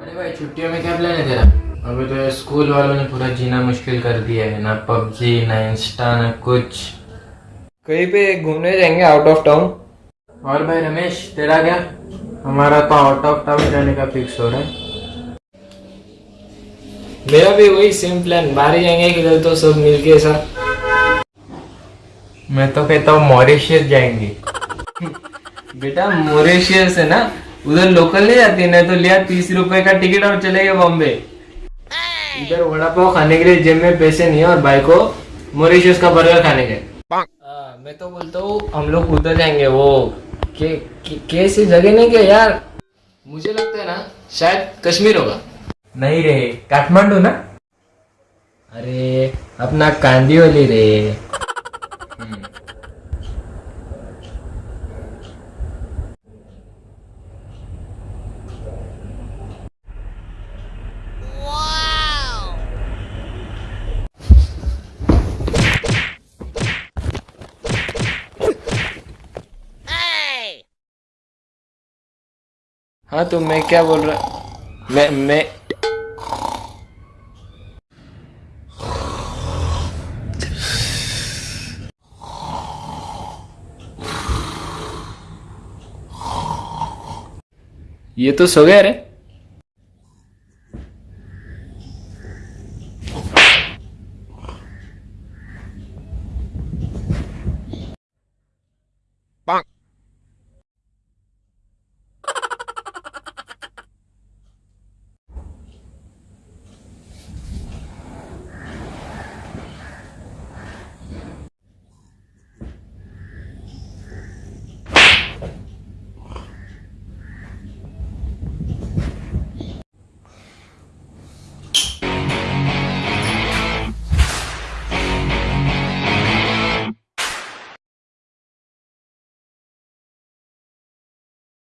अरे भाई छुट्टियों में क्या प्लान है तेरा? अभी तो स्कूल वालों ने पूरा जीना मुश्किल कर दिया है। ना पबजी ना इंस्टा ना कुछ। कहीं पे घूमने जाएँगे आउट ऑफ़ टाउन और भाई रमेश तेरा क्या? हमारा तो आउट ऑफ़ टाउन जाने का फिक्स हो रहा है। मेरा भी वही सेम प्लान बाहर ही जाएँगे किधर तो सब मिलके ऐसा। मैं तो कहता हूँ मॉरिशियस जाएँगे। बेटा मोरेशियस है ना? उधर लोकल नहीं जाती ना तो लिया तीस रुपए का टिकट और चले गए बॉम्बे। इधर वड़ा पाव खाने के लिए जेब में पैसे नहीं है और भाई को मोरिशियस का बर्गर खाने के। हाँ, मैं तो बोलता हूँ हम लोग उधर जाएँगे वो। के, के, कैसी जगह नहीं क्या यार। मुझे लगता है ना शायद कश्मीर होगा। नहीं रे काठमांडू ना? अरे अपना कांदिवली रे। हाँ तो मैं क्या बोल रहा मैं मैं ये तो सो गया रे Bonk.